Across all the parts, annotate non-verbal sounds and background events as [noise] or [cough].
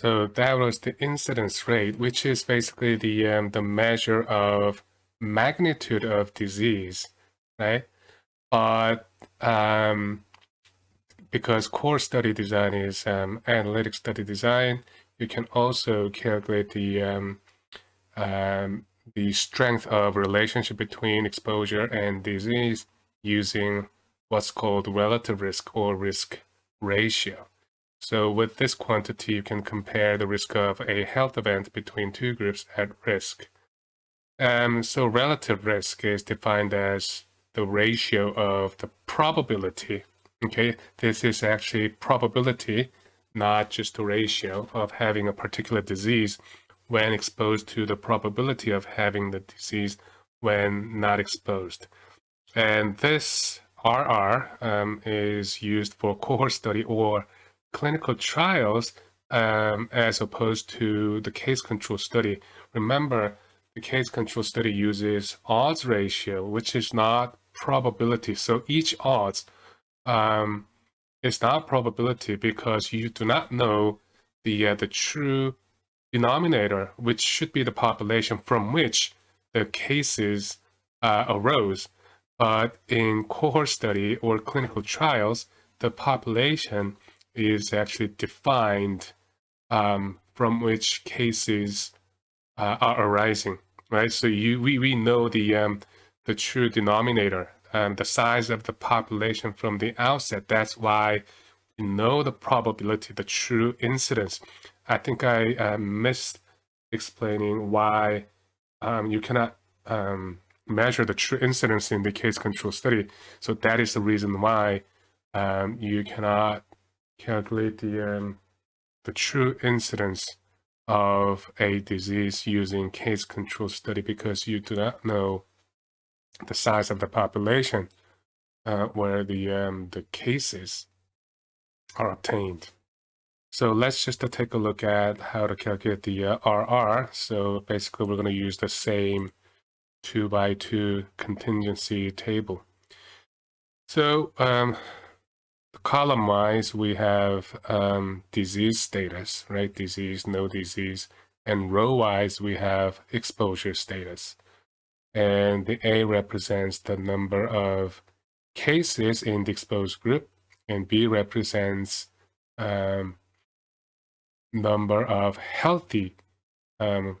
So that was the incidence rate, which is basically the um, the measure of magnitude of disease, right? But um, because cohort study design is um, analytic study design, you can also calculate the um, um, the strength of relationship between exposure and disease using what's called relative risk or risk ratio. So with this quantity, you can compare the risk of a health event between two groups at risk. Um, so relative risk is defined as the ratio of the probability. Okay, this is actually probability, not just the ratio of having a particular disease when exposed to the probability of having the disease when not exposed. And this RR um, is used for cohort study or clinical trials um, as opposed to the case control study. Remember, the case control study uses odds ratio, which is not probability. So each odds um, is not probability because you do not know the uh, the true denominator, which should be the population from which the cases uh, arose. But in cohort study or clinical trials, the population is actually defined um, from which cases uh, are arising, right? So you we, we know the um, the true denominator, um, the size of the population from the outset. That's why we know the probability, the true incidence. I think I uh, missed explaining why um, you cannot um, measure the true incidence in the case control study. So that is the reason why um, you cannot calculate the, um, the true incidence of a disease using case control study because you do not know the size of the population uh, where the, um, the cases are obtained. So let's just uh, take a look at how to calculate the uh, RR. So basically we're going to use the same 2 by 2 contingency table. So um, column wise, we have um, disease status, right? Disease, no disease. And row wise, we have exposure status. And the A represents the number of cases in the exposed group, and B represents um, number of healthy um,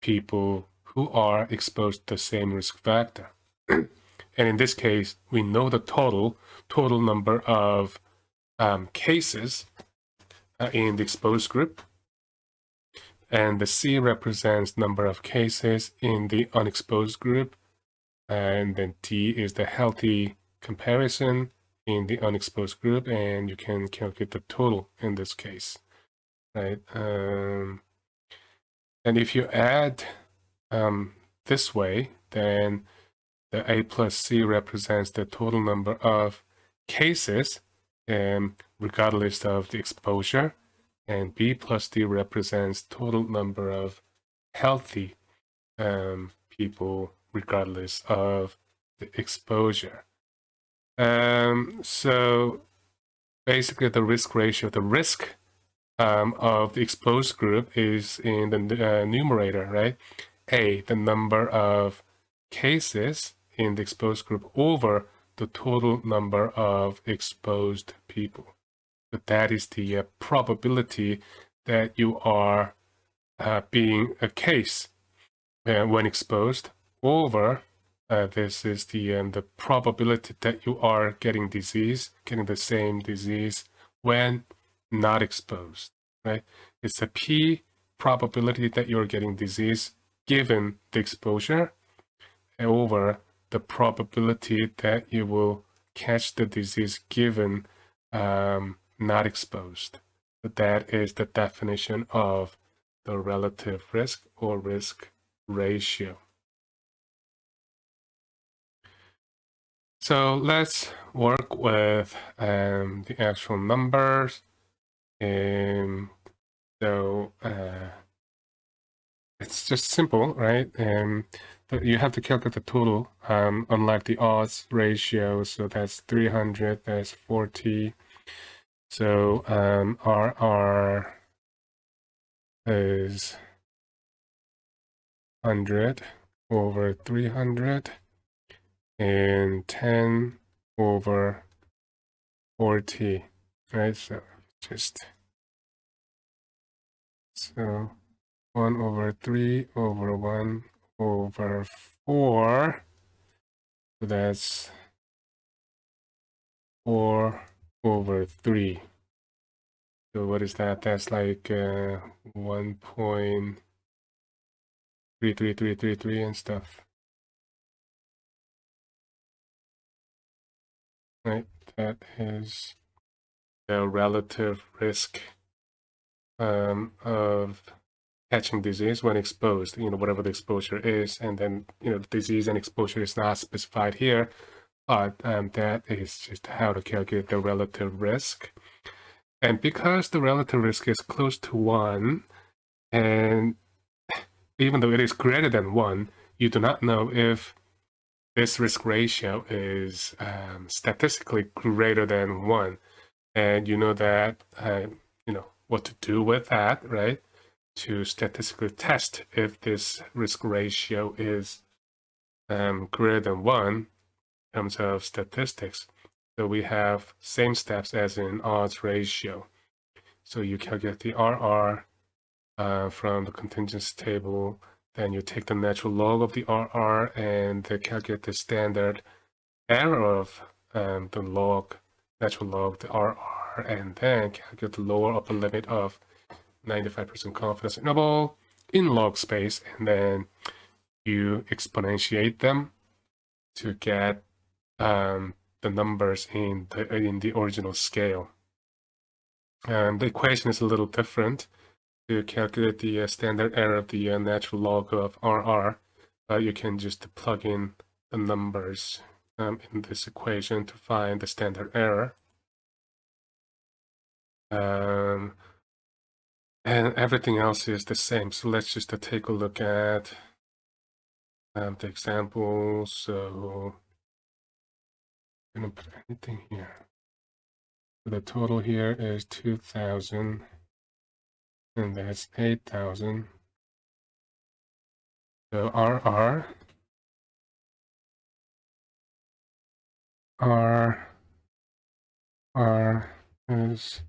people who are exposed to the same risk factor. [clears throat] and in this case, we know the total, total number of um, cases uh, in the exposed group. And the C represents number of cases in the unexposed group. And then T is the healthy comparison in the unexposed group. And you can calculate the total in this case, right? Um, and if you add um, this way, then the A plus C represents the total number of cases um, regardless of the exposure. And B plus D represents total number of healthy um, people regardless of the exposure. Um, so basically the risk ratio, the risk um, of the exposed group is in the uh, numerator, right? A, the number of cases in the exposed group over the total number of exposed people. But that is the uh, probability that you are uh, being a case uh, when exposed over uh, this is the um, the probability that you are getting disease, getting the same disease when not exposed, right? It's a P probability that you're getting disease given the exposure over the probability that you will catch the disease given um, not exposed. That is the definition of the relative risk or risk ratio. So let's work with um, the actual numbers. And so uh, it's just simple, right? And you have to calculate the total, um, unlike the odds ratio. So that's 300, that's 40. So um, RR is 100 over 300 and 10 over 40 right so just so 1 over 3 over 1 over 4 so that's 4 over 3 so what is that? That's like uh, 1.33333 and stuff. Right that is the relative risk um, of catching disease when exposed, you know, whatever the exposure is, and then, you know, the disease and exposure is not specified here, but um, that is just how to calculate the relative risk. And because the relative risk is close to one, and even though it is greater than one, you do not know if this risk ratio is um, statistically greater than one. And you know that, uh, you know, what to do with that, right? To statistically test if this risk ratio is um, greater than one in terms of statistics. So we have same steps as in odds ratio. So you calculate the RR uh, from the contingency table then you take the natural log of the RR and calculate the standard error of um, the log, natural log, the RR, and then calculate the lower upper limit of 95% confidence interval in log space, and then you exponentiate them to get um, the numbers in the in the original scale. And the equation is a little different to calculate the uh, standard error of the uh, natural log of RR, you can just plug in the numbers um, in this equation to find the standard error. Um, and everything else is the same. So let's just uh, take a look at um, the example. So I'm going to put anything here. So the total here is 2,000 and that's 8,000. So RR, R, R is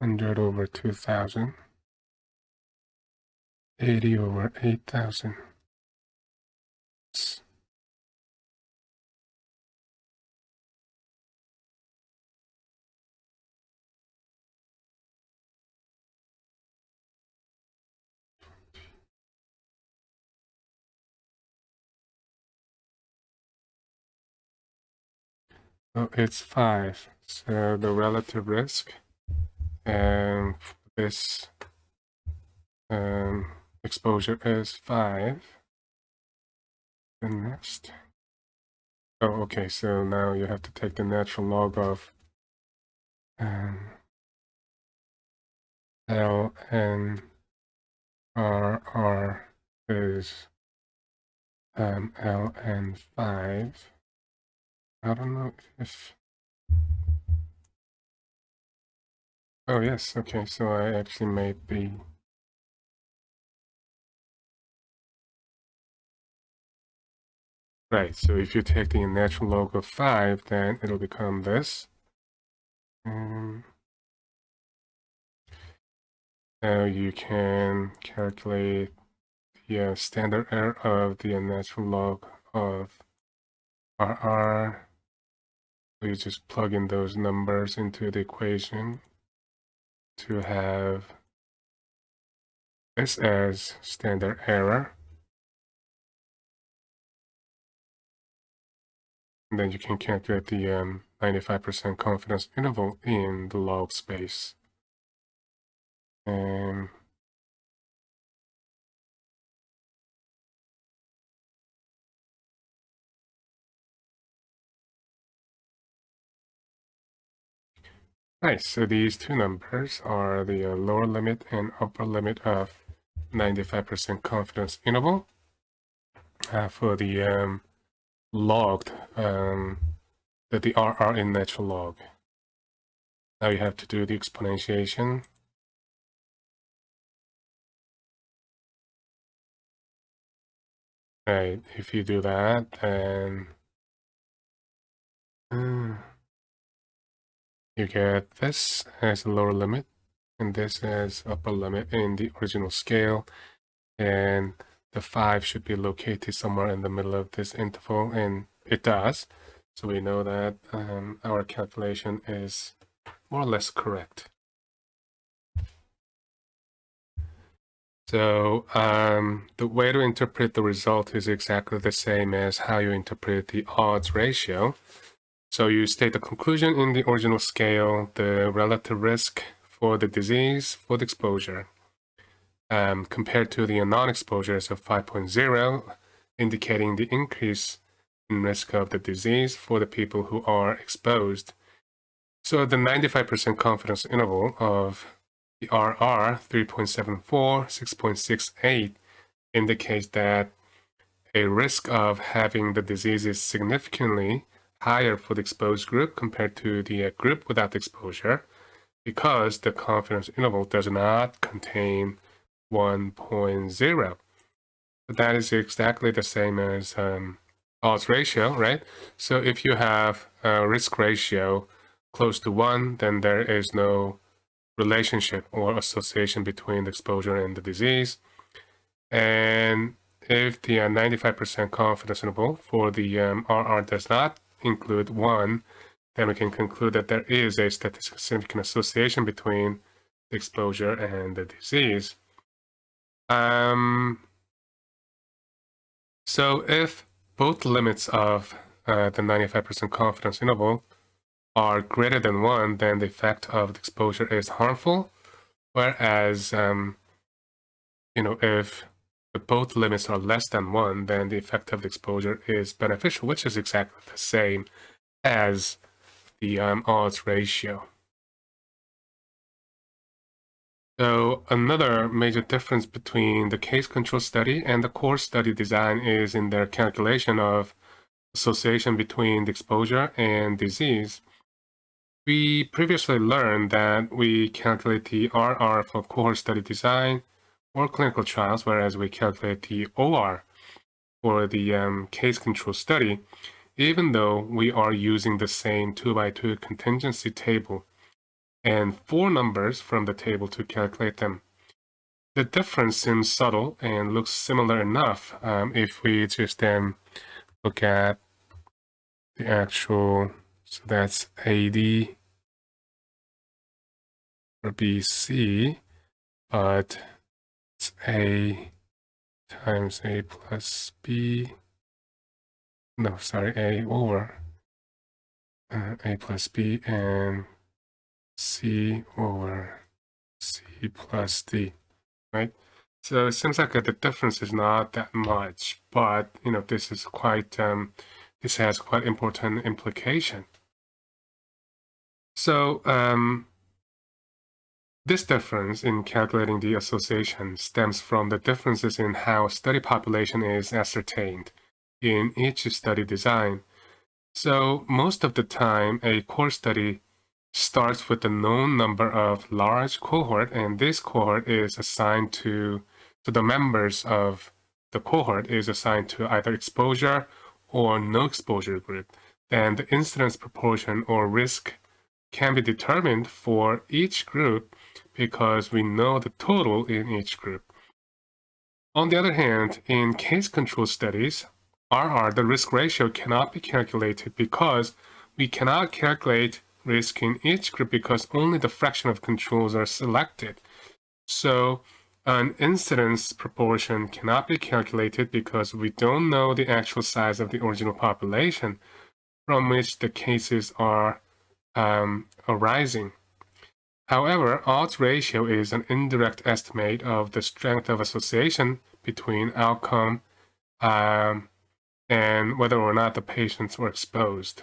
100 over 2,000, 80 over 8,000. So it's five. So the relative risk and this um, exposure is five. The next. Oh, okay. So now you have to take the natural log of um, L R is um, five. I don't know if... Oh, yes, okay, so I actually made the... Right, so if you take the natural log of 5, then it'll become this. Um, now you can calculate the uh, standard error of the natural log of RR you just plug in those numbers into the equation to have this as standard error. And then you can calculate the 95% um, confidence interval in the log space. And Right, so these two numbers are the uh, lower limit and upper limit of 95% confidence interval uh, for the um, logged, um, the, the RR in natural log. Now you have to do the exponentiation Right, if you do that, then... Uh, you get this as a lower limit, and this as upper limit in the original scale, and the 5 should be located somewhere in the middle of this interval, and it does. So we know that um, our calculation is more or less correct. So um, the way to interpret the result is exactly the same as how you interpret the odds ratio. So you state the conclusion in the original scale, the relative risk for the disease for the exposure um, compared to the non-exposures of 5.0, indicating the increase in risk of the disease for the people who are exposed. So the 95% confidence interval of the RR 3.74, 6.68 indicates that a risk of having the disease is significantly higher for the exposed group compared to the group without exposure because the confidence interval does not contain 1.0. But that is exactly the same as um, odds ratio, right? So if you have a risk ratio close to 1, then there is no relationship or association between the exposure and the disease. And if the 95% uh, confidence interval for the um, RR does not include 1, then we can conclude that there is a statistically significant association between the exposure and the disease. Um, so if both limits of uh, the 95% confidence interval are greater than 1, then the effect of the exposure is harmful. Whereas, um, you know, if the both limits are less than 1, then the effect of the exposure is beneficial, which is exactly the same as the um, odds ratio. So another major difference between the case control study and the cohort study design is in their calculation of association between the exposure and disease. We previously learned that we calculate the RR for cohort study design or clinical trials, whereas we calculate the OR for the um, case control study, even though we are using the same 2x2 contingency table and four numbers from the table to calculate them. The difference seems subtle and looks similar enough um, if we just then look at the actual, so that's AD for BC, but A times A plus B. No, sorry, A over uh, A plus B and C over C plus D, right? So it seems like the difference is not that much, but you know this is quite um, this has quite important implication. So um, this difference in calculating the association stems from the differences in how study population is ascertained in each study design. So most of the time, a cohort study starts with a known number of large cohort, and this cohort is assigned to, to the members of the cohort is assigned to either exposure or no exposure group. Then the incidence proportion or risk can be determined for each group because we know the total in each group. On the other hand, in case control studies, RR, the risk ratio cannot be calculated because we cannot calculate risk in each group because only the fraction of controls are selected. So an incidence proportion cannot be calculated because we don't know the actual size of the original population from which the cases are um, arising. However, odds ratio is an indirect estimate of the strength of association between outcome um, and whether or not the patients were exposed.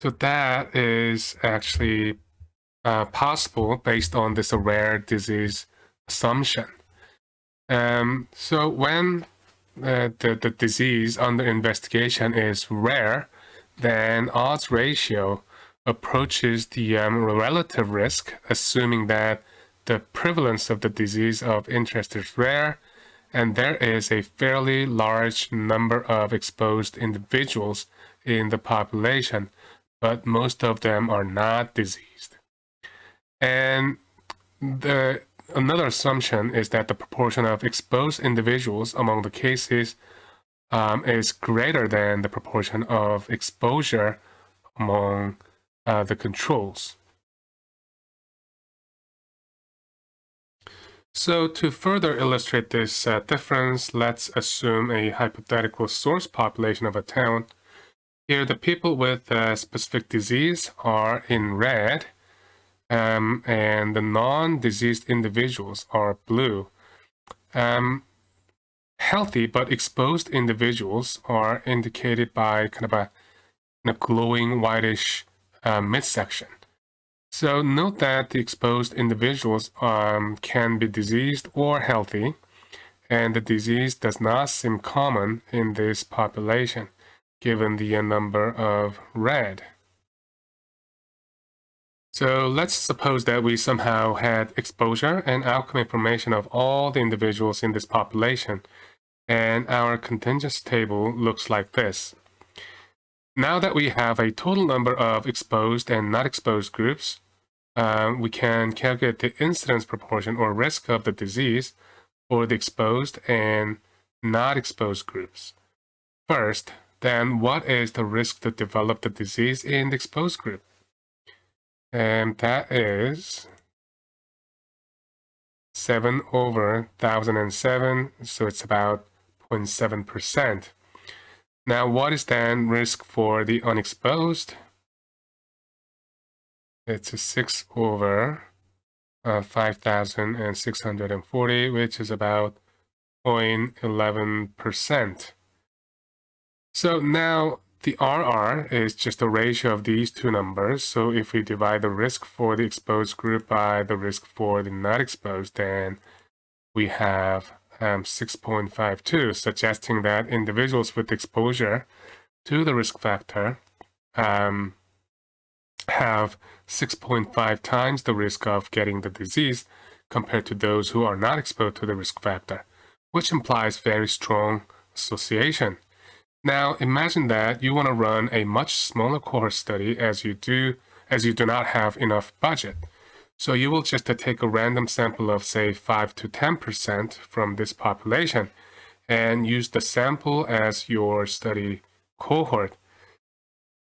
So that is actually uh, possible based on this rare disease assumption. Um, so when uh, the, the disease under investigation is rare, then odds ratio approaches the um, relative risk, assuming that the prevalence of the disease of interest is rare, and there is a fairly large number of exposed individuals in the population, but most of them are not diseased. And the another assumption is that the proportion of exposed individuals among the cases um, is greater than the proportion of exposure among uh, the controls. So to further illustrate this uh, difference, let's assume a hypothetical source population of a town. Here, the people with a specific disease are in red, um, and the non-diseased individuals are blue. Um, healthy but exposed individuals are indicated by kind of a, glowing whitish uh, midsection. So note that the exposed individuals um, can be diseased or healthy, and the disease does not seem common in this population, given the number of red. So let's suppose that we somehow had exposure and outcome information of all the individuals in this population, and our contingency table looks like this. Now that we have a total number of exposed and not exposed groups, um, we can calculate the incidence proportion or risk of the disease for the exposed and not exposed groups. First, then what is the risk to develop the disease in the exposed group? And that is 7 over 1007, so it's about 0.7%. Now, what is then risk for the unexposed? It's a 6 over uh, 5,640, which is about 0.11%. So now the RR is just a ratio of these two numbers. So if we divide the risk for the exposed group by the risk for the not exposed, then we have um, 6.52, suggesting that individuals with exposure to the risk factor um, have 6.5 times the risk of getting the disease compared to those who are not exposed to the risk factor, which implies very strong association. Now imagine that you want to run a much smaller cohort study as you do as you do not have enough budget. So you will just take a random sample of say 5 to 10% from this population and use the sample as your study cohort.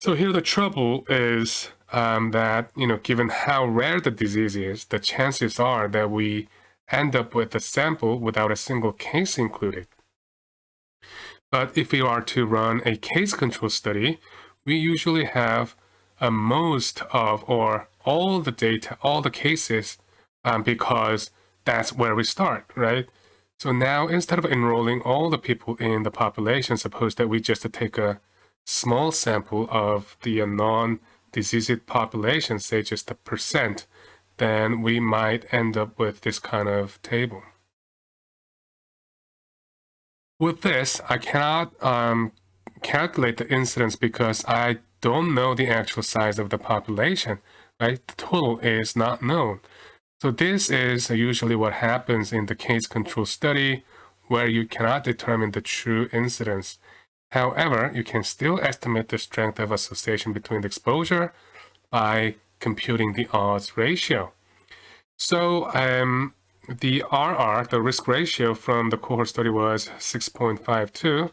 So here the trouble is um, that, you know, given how rare the disease is, the chances are that we end up with a sample without a single case included. But if we are to run a case control study, we usually have a most of or all the data, all the cases, um, because that's where we start, right? So now instead of enrolling all the people in the population, suppose that we just take a small sample of the non diseased population, say just a percent, then we might end up with this kind of table. With this, I cannot um, calculate the incidence because I don't know the actual size of the population, right? The total is not known. So this is usually what happens in the case control study where you cannot determine the true incidence. However, you can still estimate the strength of association between the exposure by computing the odds ratio. So um, the RR, the risk ratio from the cohort study was 6.52.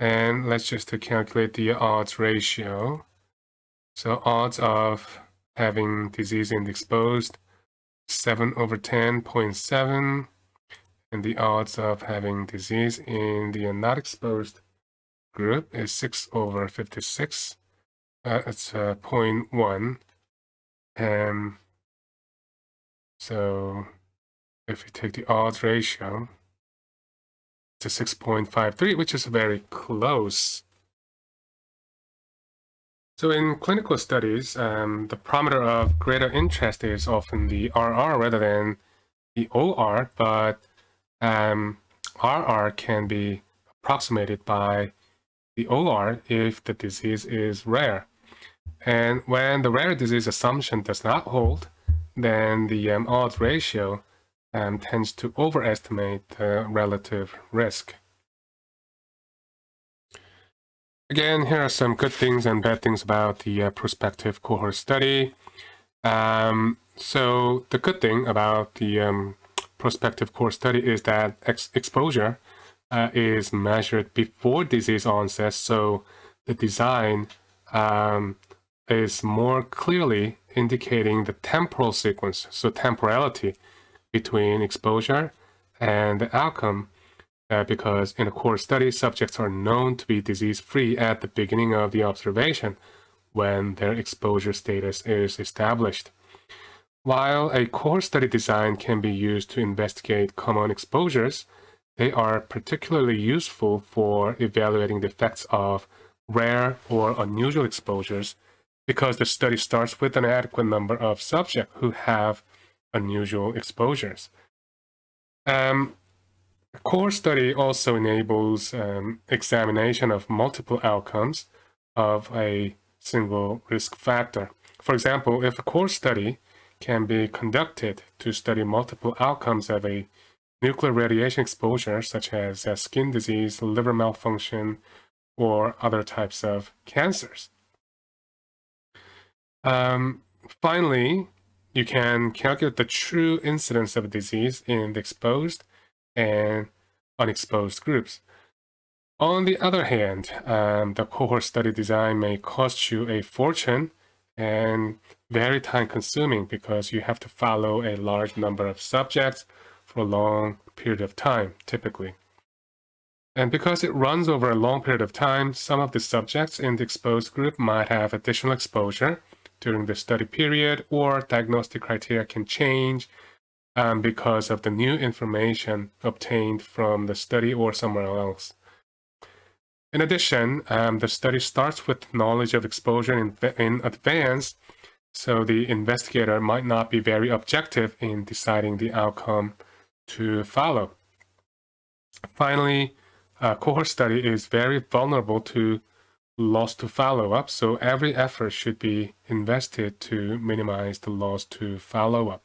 And let's just calculate the odds ratio. So odds of having disease in the exposed, 7 over 10.7. And the odds of having disease in the not exposed group is 6 over 56. Uh, it's uh, 0.1. And so if we take the odds ratio, to 6.53, which is very close. So in clinical studies, um, the parameter of greater interest is often the RR rather than the OR, but um, RR can be approximated by the OR if the disease is rare. And when the rare disease assumption does not hold, then the um, odds ratio um, tends to overestimate the relative risk. Again, here are some good things and bad things about the uh, prospective cohort study. Um, so the good thing about the um, prospective cohort study is that ex exposure uh, is measured before disease onset, so the design um, is more clearly indicating the temporal sequence, so temporality between exposure and the outcome uh, because in a cohort study, subjects are known to be disease-free at the beginning of the observation when their exposure status is established. While a cohort study design can be used to investigate common exposures, they are particularly useful for evaluating the effects of rare or unusual exposures because the study starts with an adequate number of subjects who have unusual exposures. Um, a cohort study also enables um, examination of multiple outcomes of a single risk factor. For example, if a cohort study can be conducted to study multiple outcomes of a nuclear radiation exposure, such as uh, skin disease, liver malfunction, or other types of cancers. Um, finally, you can calculate the true incidence of a disease in the exposed and unexposed groups. On the other hand, um, the cohort study design may cost you a fortune and very time consuming because you have to follow a large number of subjects for a long period of time, typically. And because it runs over a long period of time, some of the subjects in the exposed group might have additional exposure during the study period or diagnostic criteria can change um, because of the new information obtained from the study or somewhere else. In addition, um, the study starts with knowledge of exposure in, in advance, so the investigator might not be very objective in deciding the outcome to follow. Finally, a cohort study is very vulnerable to loss to follow-up, so every effort should be invested to minimize the loss to follow-up.